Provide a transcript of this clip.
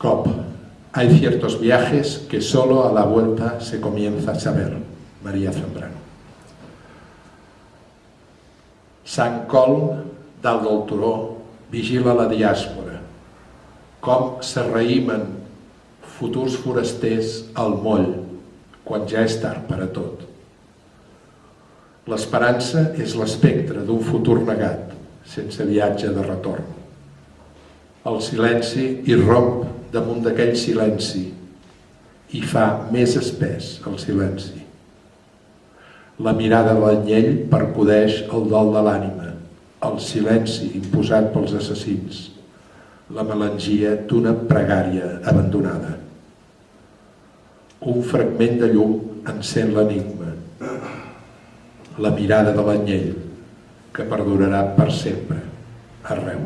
COP. Hay ciertos viajes que solo a la vuelta se comienza a saber. María Zambrano. Sant Col, dalt del turó, vigila la diàspora. Com s'arraïmen futurs forasters al moll, quan ja és tard per a tot. L'esperança és l'espectre d'un futur negat, sense viatge de retorn. El silenci irromp damunt d'aquell silenci i fa més espès el silenci. La mirada de l'anyell percudeix el dol de l'ànima, el silenci imposat pels assassins, la melangia d'una pregària abandonada. Un fragment de llum encén l'enigma, la mirada de l'anyell, que perdurarà per sempre, arreu.